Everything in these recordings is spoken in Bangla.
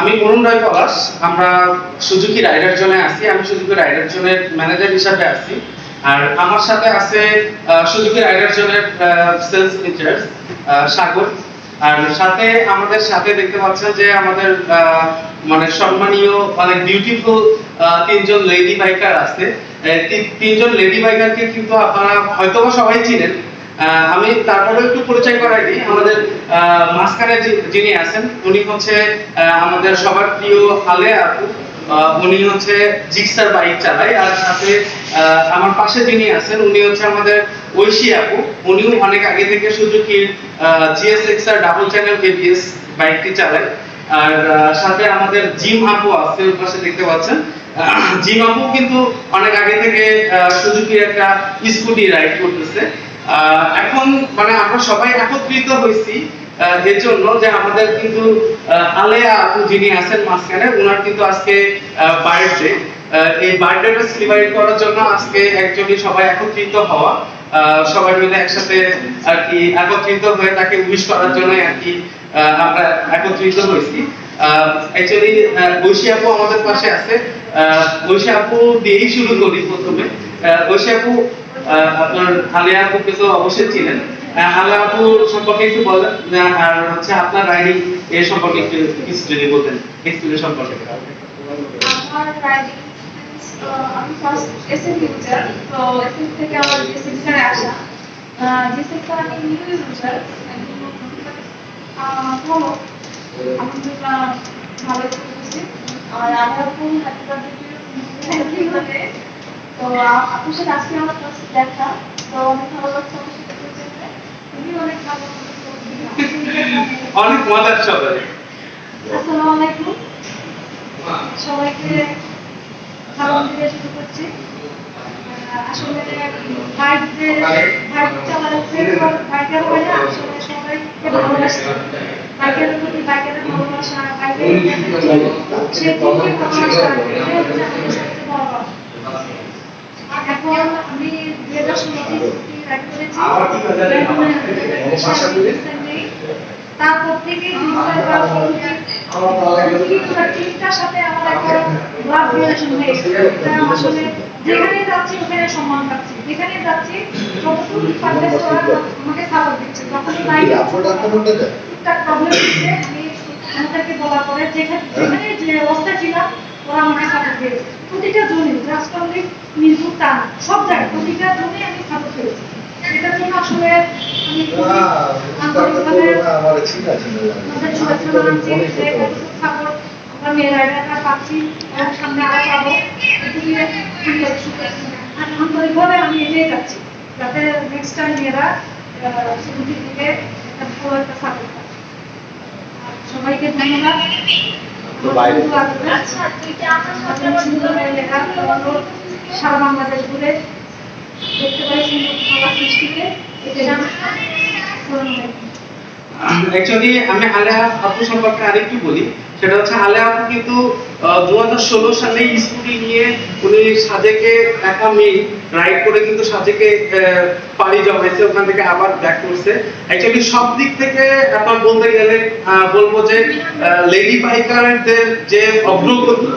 আমি অরুণ রায় পলাশ। আমরা সুজুকি রাইডার জোনে আছি। আমি সুজুকি রাইডার জোনের ম্যানেজার হিসাবে আছি। আর আমার সাথে আছে সুজুকি রাইডার জোনের সেলস ইনচার্জ সাগর। আর সাথে আমাদের সাথে দেখতে পাচ্ছেন যে আমাদের মানে সম্মানীয়, অনেক বিউটিফুল তিনজন লেডি বাইকার আছে। তিনজন লেডি বাইকারকে কিন্তু আপনারা হয়তোবা সবাই চিনেন। আমি তারপরে একটু পরিচয় করাই দিই। আমাদের মাঝখানে যিনি আছেন, উনি হচ্ছে আমাদের সবার প্রিয় হালে আপু। উনি হচ্ছে জিক্সার বাইক চালায়। আর সাথে আমার পাশে যিনি আছেন, উনি হচ্ছে আমাদের ঐশী আপু। উনিও অনেক আগে থেকে সুজুকির জিএসএক্স আর ডাবল চ্যানেল কেবিএস বাইকটি চালায়। আর সাথে আমাদের জিম আপু আছে ওর পাশে দেখতে পাচ্ছেন। জিম আপু কিন্তু অনেক আগে থেকে একটা স্কুটি রাইড করতেছে। এখন মানে আমরা সবাই একত্রিত হয়েছি এর জন্য যে আমাদের কিন্তু আলেয়া আপু যিনি আছেন মাঝখানে ওনার কিন্তু আজকে বার্থডে এই বার্থডেটা সেলিব্রেট করার জন্য আজকে অ্যাকচুয়ালি সবাই একত্রিত হওয়া। সবাই মিলে একসাথে আর কি একত্রিত হয়ে তাকে উইশ করার জন্য আর কি আমরা একত্রিত হয়েছি। অ্যাকচুয়ালি বৈশী আপু আমাদের পাশে আছে। বৈশী আপু দিয়েই শুরু করি প্রথমে। বৈশী আপু আপনার আলিয়া আপুকে তো অবশ্যই চিনেন। আহ, আলিয়া আপু সম্পর্কে একটু বলেন আর হচ্ছে আপনার রাইডিং এর সম্পর্কে একটু কিছু যদি বলতেন এক্সপিরিয়েন্স সম্পর্কে। আমি ভালো আলহামদুলিল্লাহ ভালো চলতেছে। আর আমি আপু হ্যাপি তো আ- সাথে আজকে আমার ফার্স্ট দেখা। তো অনেক ভালো লাগছে আমার সাথে তুমি অনেক ভালো অনেক মজার সবাই। আসসালামু আলাইকুম। সবাইকে সালাম দিয়ে শুরু করছি। আসলে বাইক বাইক চালাচ্ছে বাইকের হয় আসলে সবাইকে ভালোবাসে বাইকের প্রতি বাইকের ভালোবাসা সে। এখন আমি দুই হাজার recently। তারপর থেকে বা সাথে আমার একটা লাভ রিলেশন আসলে যেখানে যাচ্ছি ওখানে সম্মান পাচ্ছি যেখানে যাচ্ছি যতটুকু পারলে আমাকে সাপোর্ট দিচ্ছে যখনই বাইরে টুকটাক প্রবলেম হচ্ছে আমি আমাদেরকে বলার পরে যেখানে যে অবস্থায় ছিলাম ওরা আমাকে সাপোর্ট দিয়েছে প্রতিটা জোনে জাস্ট অনলি মিরপুর তা সব জায়গায় প্রতিটা জোনে আমি সাপোর্ট পেয়েছি এটার জন্য আসলে আমি আন্তরিকভাবে আমাদের শুভেচ্ছা জানাচ্ছি যে সাপোর্ট আমরা মেয়ে রাইডাররা পাচ্ছি এবং সামনে আরও পাবো। আন্তরিকভাবে আমি এটাই চাচ্ছি যাতে নেক্সট টাইম মেয়েরা সুযোগের দিকে একটা ভালো একটা সাপোর্ট পায়। সবাইকে ধন্যবাদ। আমার বন্ধু আসবে। আমাদের সুন্দর লেখা ফটো সারা বাংলাদেশ ঘুরে দেখতে পাই সুন্দর খাবার সৃষ্টিতে অ্যাকচুয়ালি আমি আলেয়া আপু সম্পর্কে আরেকটু বলি। সেটা হচ্ছে আপু কিন্তু সালে স্কুটি নিয়ে উনি সাজেকে একা মেয়ে রাইড করে কিন্তু সাজেকে পাড়ি জমাইছে ওখান থেকে আবার ব্যাক করছে। অ্যাকচুয়ালি সব দিক থেকে আপনার বলতে গেলে বলব যে লেডি বাইকারদের যে অগ্রগতি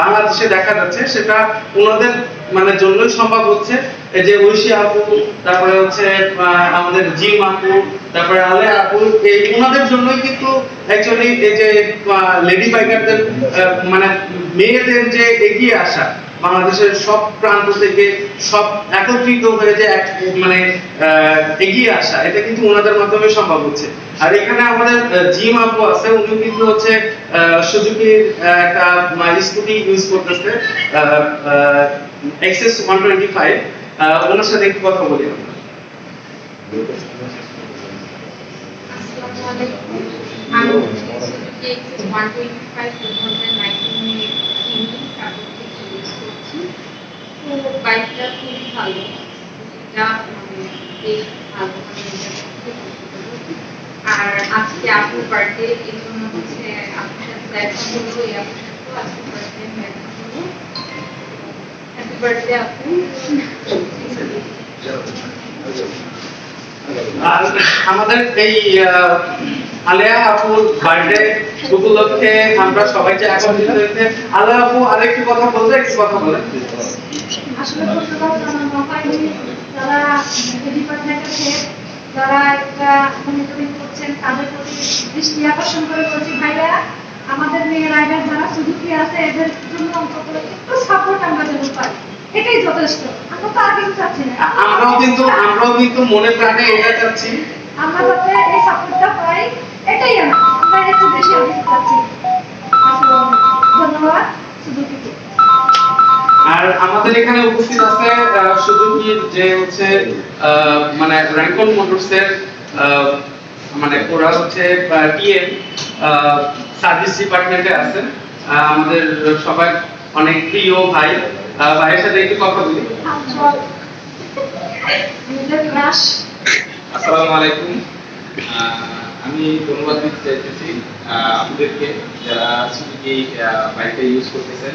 বাংলাদেশে দেখা যাচ্ছে, সেটা ওনাদের মানে জন্যই সম্ভব হচ্ছে। এই যে ঐশী আপু, তারপরে হচ্ছে আমাদের জিম আপু, তারপরে আলে আপু, এই ওনাদের জন্যই কিন্তু অ্যাকচুয়ালি এই যে লেডি বাইকারদের মানে মেয়েদের যে এগিয়ে আসা, বাংলাদেশের সব প্রান্ত থেকে সব একত্রিত হয়ে যে এক মানে এগিয়ে আসা, এটা কিন্তু ওনাদের মাধ্যমে সম্ভব হচ্ছে। আর এখানে আমাদের জিম আপু আছে উনি কিন্তু হচ্ছে সুজুকির একটা স্কুটি ইউজ করতেছে ওয়ান টোয়েন্টি ফাইভ ওনার সাথে একটু কথা বলি আমরা। আমি Suzuki XS one twenty five two thousand নাইনটিনে কিনি তারপর থেকে ইউজ করছি খুবই ভালো। মানে মানে। আর আজকে বার্থডে এই জন্য হচ্ছে আপুর সাথে দেখা হলো এই আজকে বার্থডে আপু। আর আমাদের এই আলেয়া আপুর বার্থডে উপলক্ষে আমরা সবাই যে একত্রিত হয়েছে। আলেয়া আপু, আরেকটু কথা বলবে, একটু কথা বলেন। আসলে হয়নি যারা ডিপার্টমেন্টের হেড যারা একটা মনিটরিং করছেন তাদের প্রতি দৃষ্টি আকর্ষণ করে বলছি আমাদের মেয়ে রাইডার যারা আছে এদের জন্য অন্তত একটু সাপোর্ট আমরা যেন পাই এটাই যথেষ্ট আমরা তো কিছু চাচ্ছি না আমরাও কিন্তু আমরাও কিন্তু মনে প্রাণে এটা চাচ্ছি। আমরা যাতে এই সাপোর্টটা পাই, এটাই আমরা আমাদের এখানে উপস্থিত আছে আহ, সুজুকি যে হচ্ছে মানে র্যাঙ্কন মোটরসের মানে ওরা হচ্ছে টিএম সার্ভিস ডিপার্টমেন্টে আহ, আমাদের সবাই অনেক প্রিয় ভাই। ভাইয়ের সাথে একটু কথা বলি। আসসালামু আলাইকুম। আমি ধন্যবাদ দিতে চাইতেছি আপনাদেরকে যারা সুজুকি বাইকটা ইউজ করতেছেন।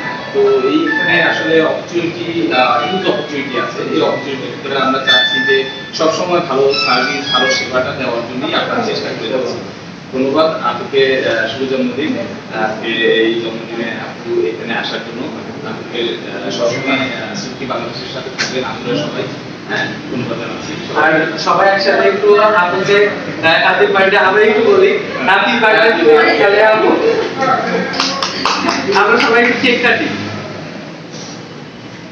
তো এইখানে আসলে অপরচুনিটি হিউজ অপরচুনিটি আছে। এই অপরচুনিটির ভিতরে আমরা চাচ্ছি যে সবসময় ভালো সার্ভিস ভালো সেবাটা দেওয়ার জন্যই আমরা চেষ্টা করে যাচ্ছি। ধন্যবাদ আহ, শুভ জন্মদিন। এই জন্মদিনে আপু এখানে আসার জন্য। আহ, সবসময় সুখী বাংলাদেশের সাথে থাকবেন আমরা সবাই। হ্যাঁ আপনাকে আমরা আমরা সবাই একটু কেক কাটি